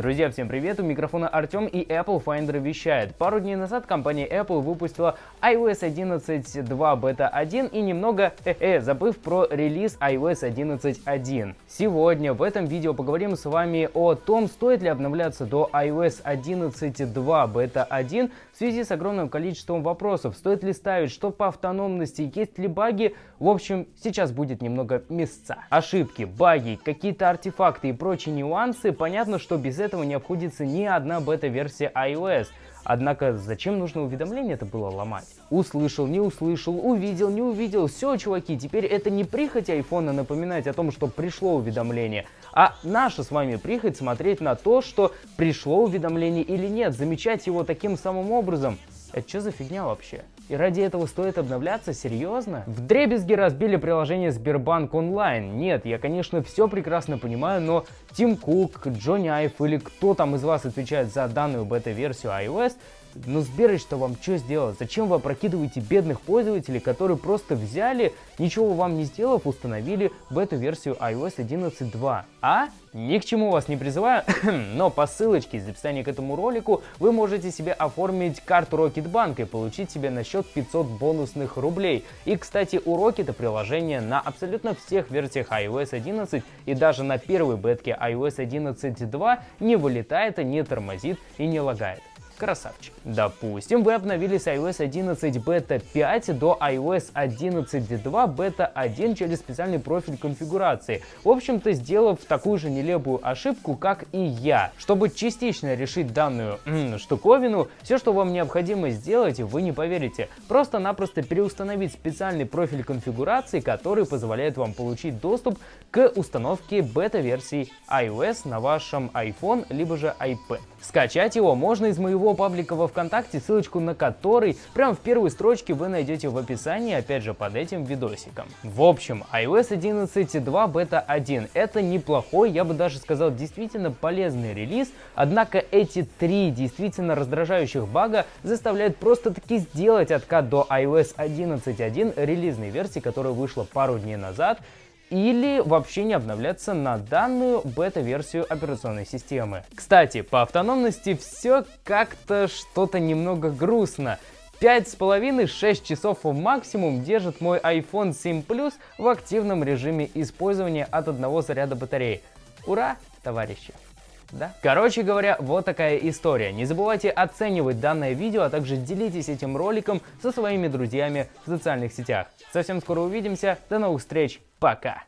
Друзья, всем привет! У микрофона Артем и Apple Finder вещает. Пару дней назад компания Apple выпустила iOS 11.2 Beta 1 и немного, э -э, забыв про релиз iOS 11.1. Сегодня в этом видео поговорим с вами о том, стоит ли обновляться до iOS 11.2 Beta 1 в связи с огромным количеством вопросов. Стоит ли ставить, что по автономности, есть ли баги. В общем, сейчас будет немного места. Ошибки, баги, какие-то артефакты и прочие нюансы. Понятно, что без этого этого не обходится ни одна бета-версия iOS. Однако зачем нужно уведомление это было ломать? Услышал, не услышал, увидел, не увидел. Все, чуваки, теперь это не прихоть айфона напоминать о том, что пришло уведомление, а наша с вами прихоть смотреть на то, что пришло уведомление или нет, замечать его таким самым образом. Это что за фигня вообще? И ради этого стоит обновляться? Серьезно? В дребезги разбили приложение Сбербанк онлайн. Нет, я, конечно, все прекрасно понимаю, но Тим Кук, Джонни Айф или кто там из вас отвечает за данную бета-версию iOS, но Сберыч-то вам что сделал? Зачем вы опрокидываете бедных пользователей, которые просто взяли, ничего вам не сделав, установили бету-версию iOS 11.2? А? Ни к чему вас не призываю, но по ссылочке из описания к этому ролику вы можете себе оформить карту Рокетбанка и получить себе на счет 500 бонусных рублей. И, кстати, у Rocket приложение на абсолютно всех версиях iOS 11 и даже на первой бетке iOS 11.2 не вылетает, не тормозит и не лагает. Красавчик. Допустим, вы обновили с iOS 11 Beta 5 до iOS 11.2 Beta 1 через специальный профиль конфигурации. В общем-то, сделав такую же нелепую ошибку, как и я. Чтобы частично решить данную штуковину, все, что вам необходимо сделать, вы не поверите. Просто-напросто переустановить специальный профиль конфигурации, который позволяет вам получить доступ к установке бета-версии iOS на вашем iPhone либо же iPad. Скачать его можно из моего паблика во Вконтакте, ссылочку на который прямо в первой строчке вы найдете в описании, опять же, под этим видосиком. В общем, iOS 11.2 Beta 1 это неплохой, я бы даже сказал, действительно полезный релиз, однако эти три действительно раздражающих бага заставляют просто-таки сделать откат до iOS 11.1 релизной версии, которая вышла пару дней назад, или вообще не обновляться на данную бета-версию операционной системы. Кстати, по автономности все как-то что-то немного грустно. 5,5-6 часов максимум держит мой iPhone 7 Plus в активном режиме использования от одного заряда батареи. Ура, товарищи! Да? Короче говоря, вот такая история. Не забывайте оценивать данное видео, а также делитесь этим роликом со своими друзьями в социальных сетях. Совсем скоро увидимся. До новых встреч. Пока.